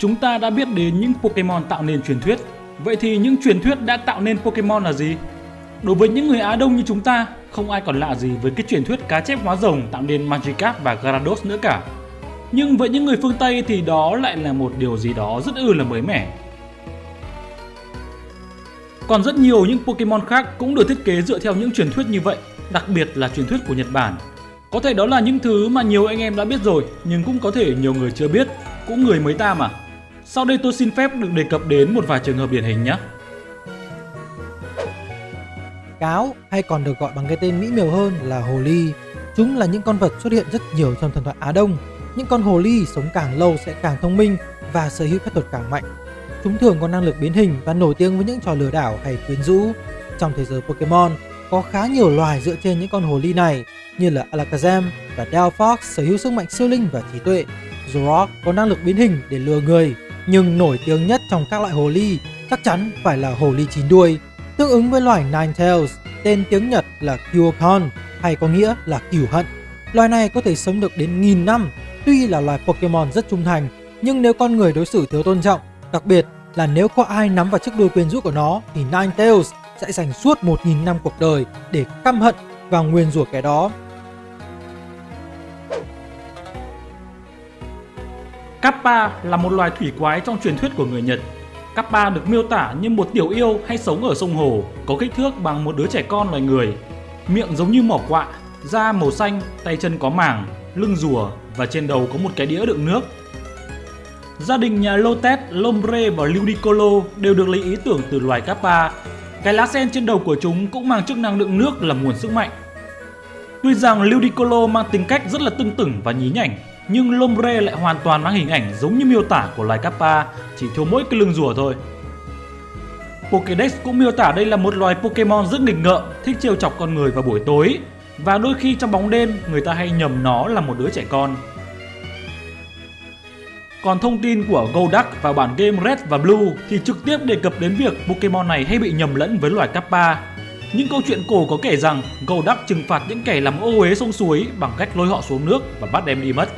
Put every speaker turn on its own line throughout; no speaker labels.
Chúng ta đã biết đến những Pokemon tạo nên truyền thuyết. Vậy thì những truyền thuyết đã tạo nên Pokemon là gì? Đối với những người Á Đông như chúng ta, không ai còn lạ gì với cái truyền thuyết cá chép hóa rồng tạo nên Magikarp và Gyarados nữa cả. Nhưng với những người phương Tây thì đó lại là một điều gì đó rất ư là mới mẻ. Còn rất nhiều những Pokemon khác cũng được thiết kế dựa theo những truyền thuyết như vậy, đặc biệt là truyền thuyết của Nhật Bản. Có thể đó là những thứ mà nhiều anh em đã biết rồi, nhưng cũng có thể nhiều người chưa biết, cũng người mới ta mà. Sau đây tôi xin phép được đề cập đến một vài trường hợp điển hình nhé.
Cáo hay còn được gọi bằng cái tên mỹ miều hơn là hồ ly. Chúng là những con vật xuất hiện rất nhiều trong thần thoại Á Đông. Những con hồ ly sống càng lâu sẽ càng thông minh và sở hữu phép thuật càng mạnh. Chúng thường có năng lực biến hình và nổi tiếng với những trò lừa đảo hay quyến rũ. Trong thế giới Pokemon, có khá nhiều loài dựa trên những con hồ ly này như là Alakazam và Delphox sở hữu sức mạnh siêu linh và trí tuệ. Zorok có năng lực biến hình để lừa người, nhưng nổi tiếng nhất trong các loại hồ ly chắc chắn phải là hồ ly chín đuôi, tương ứng với loài Ninetales, tên tiếng Nhật là Kyokon hay có nghĩa là cửu hận. Loài này có thể sống được đến nghìn năm, tuy là loài Pokemon rất trung thành, nhưng nếu con người đối xử thiếu tôn trọng, đặc biệt là nếu có ai nắm vào chiếc đuôi quyến rũ của nó thì Ninetales sẽ dành suốt 1.000 năm cuộc đời để căm hận và nguyền rủa kẻ đó.
Kappa là một loài thủy quái trong truyền thuyết của người Nhật. Kappa được miêu tả như một tiểu yêu hay sống ở sông hồ, có kích thước bằng một đứa trẻ con loài người. Miệng giống như mỏ quạ, da màu xanh, tay chân có màng, lưng rùa và trên đầu có một cái đĩa đựng nước. Gia đình nhà Lotet, Lombre và Ludicolo đều được lấy ý tưởng từ loài Kappa. Cái lá sen trên đầu của chúng cũng mang chức năng đựng nước là nguồn sức mạnh. Tuy rằng Ludicolo mang tính cách rất là tưng tửng và nhí nhảnh, nhưng Lombre lại hoàn toàn mang hình ảnh giống như miêu tả của loài Kappa, chỉ thiếu mỗi cái lưng rùa thôi. Pokédex cũng miêu tả đây là một loài Pokemon rất nghịch ngợm, thích trêu chọc con người vào buổi tối và đôi khi trong bóng đêm người ta hay nhầm nó là một đứa trẻ con. Còn thông tin của Golduck vào bản game Red và Blue thì trực tiếp đề cập đến việc Pokemon này hay bị nhầm lẫn với loài Kappa. Những câu chuyện cổ có kể rằng Golduck trừng phạt những kẻ làm ô uế sông suối bằng cách lôi họ xuống nước và bắt đem đi mất.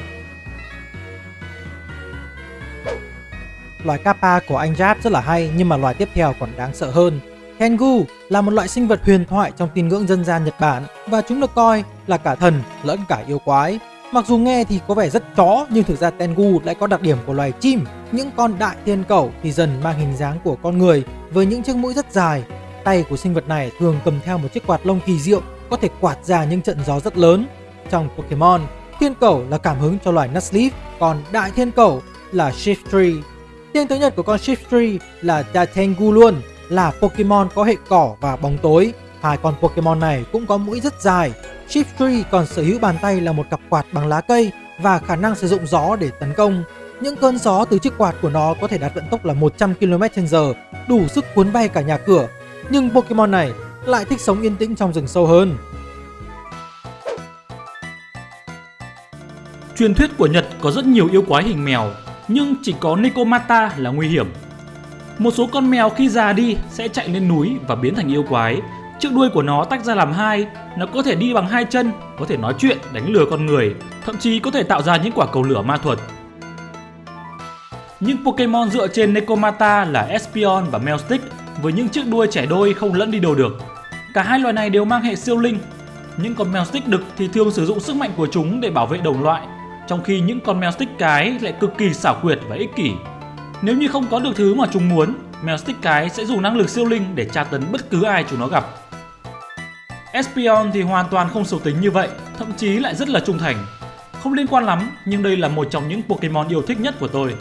Loài Kappa của anh Jap rất là hay nhưng mà loài tiếp theo còn đáng sợ hơn. Tengu là một loại sinh vật huyền thoại trong tin ngưỡng dân gian Nhật Bản và chúng được coi là cả thần lẫn cả yêu quái. Mặc dù nghe thì có vẻ rất chó nhưng thực ra Tengu lại có đặc điểm của loài chim. Những con đại thiên cẩu thì dần mang hình dáng của con người với những chiếc mũi rất dài. Tay của sinh vật này thường cầm theo một chiếc quạt lông kỳ diệu có thể quạt ra những trận gió rất lớn. Trong Pokemon, thiên cẩu là cảm hứng cho loài Nuzleaf, còn đại thiên cẩu là Shiftry. Tên thứ nhật của con Shiftry là Datengu luôn, là Pokemon có hệ cỏ và bóng tối. Hai con Pokemon này cũng có mũi rất dài. Shiftry còn sở hữu bàn tay là một cặp quạt bằng lá cây và khả năng sử dụng gió để tấn công. Những cơn gió từ chiếc quạt của nó có thể đạt vận tốc là 100 km/h, đủ sức cuốn bay cả nhà cửa. Nhưng Pokemon này lại thích sống yên tĩnh trong rừng sâu hơn.
Truyền thuyết của Nhật có rất nhiều yêu quái hình mèo, nhưng chỉ có Nicomata là nguy hiểm. Một số con mèo khi già đi sẽ chạy lên núi và biến thành yêu quái. Chiếc đuôi của nó tách ra làm hai, nó có thể đi bằng hai chân, có thể nói chuyện, đánh lừa con người, thậm chí có thể tạo ra những quả cầu lửa ma thuật. Những Pokemon dựa trên Nekomata là Espeon và Melstick với những chiếc đuôi trẻ đôi không lẫn đi đâu được. Cả hai loài này đều mang hệ siêu linh. Những con Melstick đực thì thường sử dụng sức mạnh của chúng để bảo vệ đồng loại, trong khi những con mèo stick cái lại cực kỳ xảo quyệt và ích kỷ. Nếu như không có được thứ mà chúng muốn, mèo stick cái sẽ dùng năng lực siêu linh để tra tấn bất cứ ai chúng nó gặp. Espion thì hoàn toàn không xấu tính như vậy, thậm chí lại rất là trung thành. Không liên quan lắm, nhưng đây là một trong những Pokemon yêu thích nhất của tôi.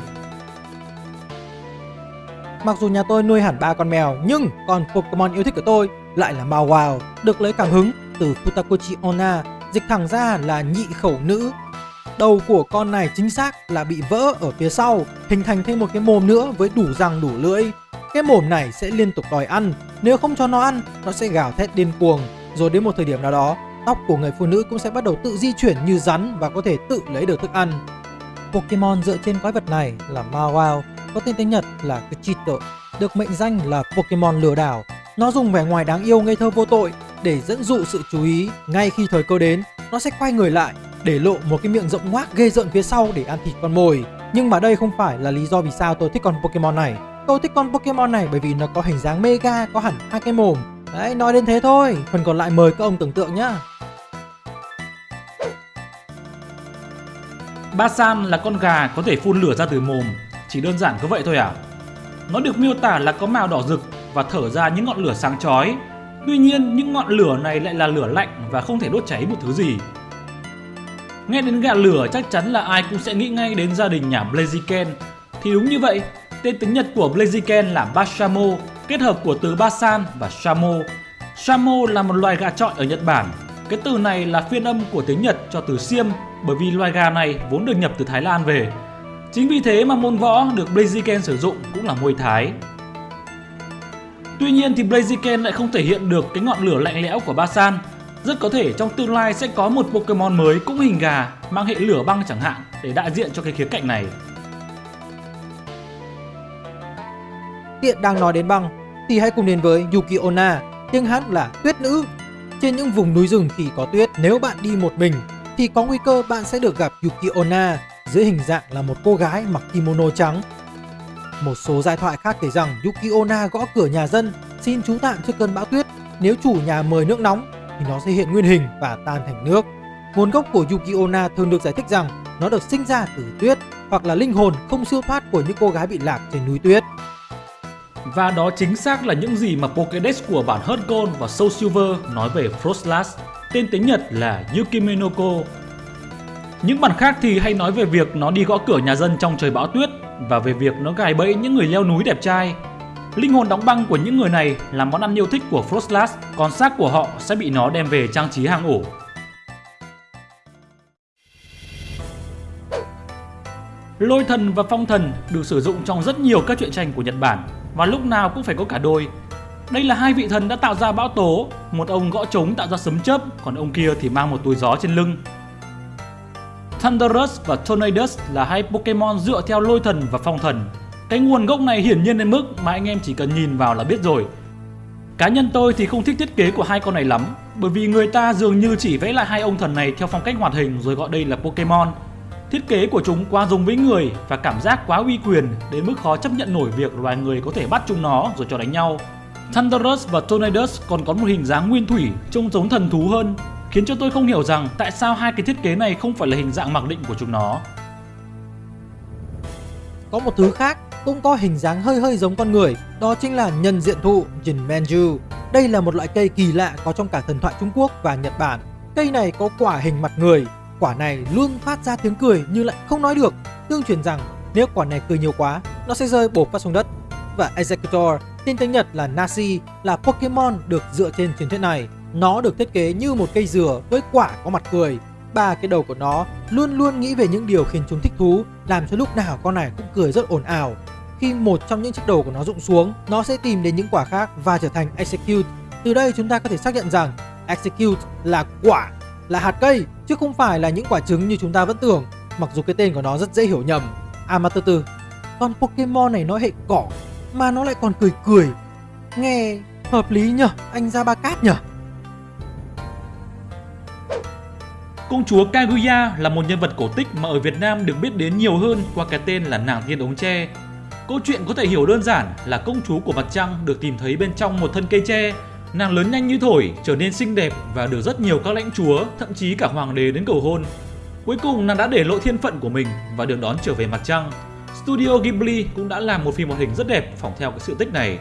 Mặc dù nhà tôi nuôi hẳn ba con mèo, nhưng con Pokemon yêu thích của tôi lại là Mawile, được lấy cảm hứng từ Futakochi Onna, dịch thẳng ra là nhị khẩu nữ Đầu của con này chính xác là bị vỡ ở phía sau, hình thành thêm một cái mồm nữa với đủ răng đủ lưỡi. Cái mồm này sẽ liên tục đòi ăn, nếu không cho nó ăn, nó sẽ gào thét điên cuồng. Rồi đến một thời điểm nào đó, tóc của người phụ nữ cũng sẽ bắt đầu tự di chuyển như rắn và có thể tự lấy được thức ăn. Pokemon dựa trên quái vật này là Mawile, có tên tiếng Nhật là Kuchito, được mệnh danh là Pokemon lừa đảo. Nó dùng vẻ ngoài đáng yêu ngây thơ vô tội để dẫn dụ sự chú ý ngay khi thời cơ đến, nó sẽ quay người lại để lộ một cái miệng rộng ngoác ghê rợn phía sau để ăn thịt con mồi. Nhưng mà đây không phải là lý do vì sao tôi thích con Pokemon này. Tôi thích con Pokemon này bởi vì nó có hình dáng mega, có hẳn hai cái mồm. Đấy, nói đến thế thôi. Phần còn lại mời các ông tưởng tượng nhá.
Basan là con gà có thể phun lửa ra từ mồm, chỉ đơn giản có vậy thôi à? Nó được miêu tả là có màu đỏ rực và thở ra những ngọn lửa sáng chói. Tuy nhiên, những ngọn lửa này lại là lửa lạnh và không thể đốt cháy một thứ gì. Nghe đến gà lửa chắc chắn là ai cũng sẽ nghĩ ngay đến gia đình nhà Blaziken. Thì đúng như vậy, tên tiếng Nhật của Blaziken là Bashamo, kết hợp của từ Basan và Shamo. Shamo là một loài gà trọi ở Nhật Bản. Cái từ này là phiên âm của tiếng Nhật cho từ xiêm bởi vì loài gà này vốn được nhập từ Thái Lan về. Chính vì thế mà môn võ được Blaziken sử dụng cũng là môi Thái. Tuy nhiên thì Blaziken lại không thể hiện được cái ngọn lửa lạnh lẽo của Basan. Rất có thể trong tương lai sẽ có một Pokemon mới cũng hình gà mang hệ lửa băng chẳng hạn để đại diện cho cái khía cạnh này.
Tiện đang nói đến băng thì hãy cùng đến với Yuki Onna, tiếng hát là tuyết nữ. Trên những vùng núi rừng khi có tuyết, nếu bạn đi một mình thì có nguy cơ bạn sẽ được gặp Yuki Onna dưới hình dạng là một cô gái mặc kimono trắng. Một số giai thoại khác kể rằng Yuki Onna gõ cửa nhà dân xin trú tạm trước cơn bão tuyết. Nếu chủ nhà mời nước nóng thì nó sẽ hiện nguyên hình và tan thành nước. Nguồn gốc của Yuki Onna thường được giải thích rằng nó được sinh ra từ tuyết hoặc là linh hồn không siêu thoát của những cô gái bị lạc trên núi tuyết.
Và đó chính xác là những gì mà Pokédex của bản Heart Gold và Soul Silver nói về Frostlass, tên tiếng Nhật là Yukimenoko. Những bản khác thì hay nói về việc nó đi gõ cửa nhà dân trong trời bão tuyết và về việc nó gài bẫy những người leo núi đẹp trai. Linh hồn đóng băng của những người này là món ăn yêu thích của Frostlass, còn xác của họ sẽ bị nó đem về trang trí hang ổ. Lôi thần và phong thần được sử dụng trong rất nhiều các truyện tranh của Nhật Bản và lúc nào cũng phải có cả đôi. Đây là hai vị thần đã tạo ra bão tố, một ông gõ trống tạo ra sấm chớp, còn ông kia thì mang một túi gió trên lưng. Thunderous và Tornadus là hai Pokemon dựa theo lôi thần và phong thần. Cái nguồn gốc này hiển nhiên đến mức mà anh em chỉ cần nhìn vào là biết rồi. Cá nhân tôi thì không thích thiết kế của hai con này lắm, bởi vì người ta dường như chỉ vẽ lại hai ông thần này theo phong cách hoạt hình rồi gọi đây là Pokemon. Thiết kế của chúng quá giống với người và cảm giác quá uy quyền đến mức khó chấp nhận nổi việc loài người có thể bắt chúng nó rồi cho đánh nhau. Thunderous và Tornadus còn có một hình dáng nguyên thủy trông giống thần thú hơn, khiến cho tôi không hiểu rằng tại sao hai cái thiết kế này không phải là hình dạng mặc định của chúng nó.
Có một thứ khác cũng có hình dáng hơi hơi giống con người, đó chính là nhân diện thụ Jinmenju. Đây là một loại cây kỳ lạ có trong cả thần thoại Trung Quốc và Nhật Bản. Cây này có quả hình mặt người, quả này luôn phát ra tiếng cười nhưng lại không nói được. Tương truyền rằng nếu quả này cười nhiều quá, nó sẽ rơi bổ phát xuống đất. Và Executor, tên tiếng Nhật là Nasi, là Pokemon được dựa trên truyền thuyết này. Nó được thiết kế như một cây dừa với quả có mặt cười. Ba cái đầu của nó luôn luôn nghĩ về những điều khiến chúng thích thú, làm cho lúc nào con này cũng cười rất ồn ào. Khi một trong những chiếc đầu của nó rụng xuống, nó sẽ tìm đến những quả khác và trở thành Execute. Từ đây chúng ta có thể xác nhận rằng Execute là quả, là hạt cây, chứ không phải là những quả trứng như chúng ta vẫn tưởng, mặc dù cái tên của nó rất dễ hiểu nhầm. À mà từ từ, con Pokemon này nó hệ cỏ, mà nó lại còn cười cười. Nghe hợp lý nhở, anh ra ba cát nhở?
Công chúa Kaguya là một nhân vật cổ tích mà ở Việt Nam được biết đến nhiều hơn qua cái tên là nàng tiên ống tre. Câu chuyện có thể hiểu đơn giản là công chúa của mặt trăng được tìm thấy bên trong một thân cây tre. Nàng lớn nhanh như thổi, trở nên xinh đẹp và được rất nhiều các lãnh chúa, thậm chí cả hoàng đế đến cầu hôn. Cuối cùng nàng đã để lộ thiên phận của mình và được đón trở về mặt trăng. Studio Ghibli cũng đã làm một phim hoạt hình rất đẹp phỏng theo cái sự tích này.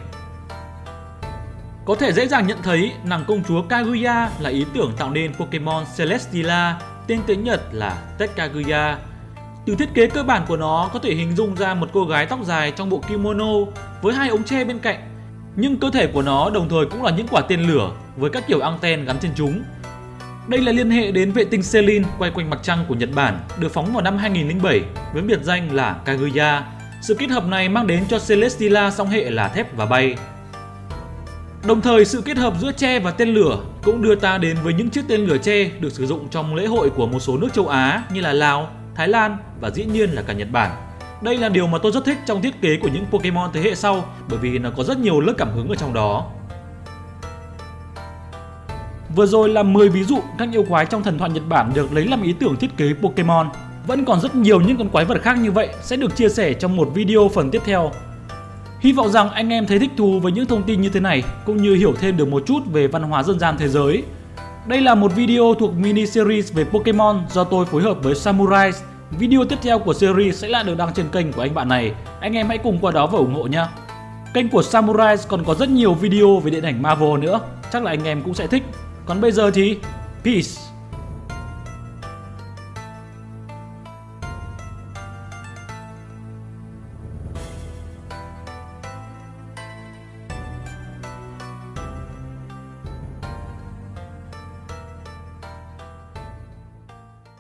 Có thể dễ dàng nhận thấy nàng công chúa Kaguya là ý tưởng tạo nên Pokemon Celestia, tên tiếng Nhật là Tetkaguya. Từ thiết kế cơ bản của nó có thể hình dung ra một cô gái tóc dài trong bộ kimono với hai ống tre bên cạnh. Nhưng cơ thể của nó đồng thời cũng là những quả tên lửa với các kiểu anten gắn trên chúng. Đây là liên hệ đến vệ tinh Selin quay quanh mặt trăng của Nhật Bản, được phóng vào năm 2007 với biệt danh là Kaguya. Sự kết hợp này mang đến cho Celestia song hệ là thép và bay. Đồng thời sự kết hợp giữa tre và tên lửa cũng đưa ta đến với những chiếc tên lửa tre được sử dụng trong lễ hội của một số nước châu Á như là Lào, Thái Lan và dĩ nhiên là cả Nhật Bản. Đây là điều mà tôi rất thích trong thiết kế của những Pokemon thế hệ sau bởi vì nó có rất nhiều lớp cảm hứng ở trong đó. Vừa rồi là 10 ví dụ các yêu quái trong thần thoại Nhật Bản được lấy làm ý tưởng thiết kế Pokemon. Vẫn còn rất nhiều những con quái vật khác như vậy sẽ được chia sẻ trong một video phần tiếp theo. Hy vọng rằng anh em thấy thích thú với những thông tin như thế này cũng như hiểu thêm được một chút về văn hóa dân gian thế giới. Đây là một video thuộc mini series về Pokemon do tôi phối hợp với Samurai. Video tiếp theo của series sẽ lại được đăng trên kênh của anh bạn này. Anh em hãy cùng qua đó và ủng hộ nhé. Kênh của Samurai còn có rất nhiều video về điện ảnh Marvel nữa, chắc là anh em cũng sẽ thích. Còn bây giờ thì peace.